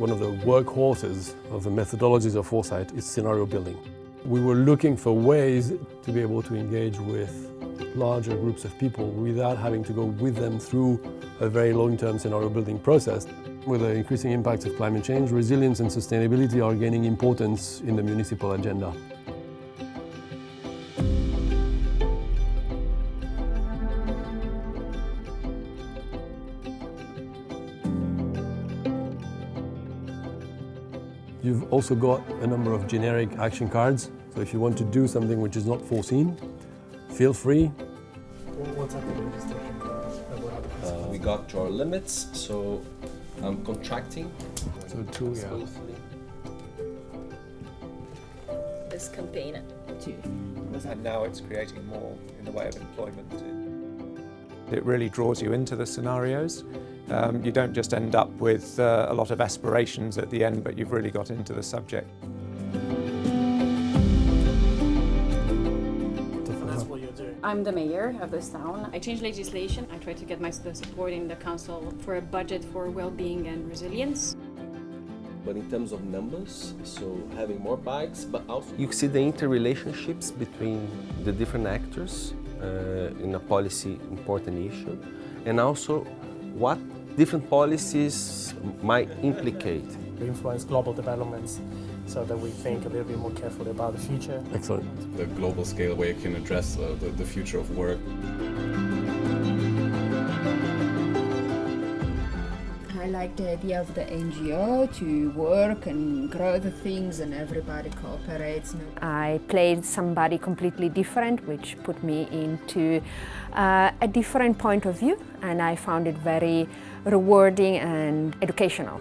one of the workhorses of the methodologies of foresight is scenario building. We were looking for ways to be able to engage with larger groups of people without having to go with them through a very long-term scenario building process. With the increasing impacts of climate change, resilience and sustainability are gaining importance in the municipal agenda. You've also got a number of generic action cards. So if you want to do something which is not foreseen, feel free. What's happening Uh, we got to our limits, so I'm contracting. So two, yeah. smoothly. this campaign too. and now it's creating more in the way of employment. It really draws you into the scenarios. Um, you don't just end up with uh, a lot of aspirations at the end, but you've really got into the subject. That's what you're doing. I'm the mayor of this town. I change legislation. I try to get my support in the council for a budget for well-being and resilience. But in terms of numbers, so having more bikes, but also you see the interrelationships between the different actors uh, in a policy important issue, and also what different policies might implicate. We influence global developments so that we think a little bit more carefully about the future. Excellent. the global scale where you can address uh, the, the future of work. Like the idea of the NGO to work and grow the things and everybody cooperates. I played somebody completely different, which put me into uh, a different point of view, and I found it very rewarding and educational.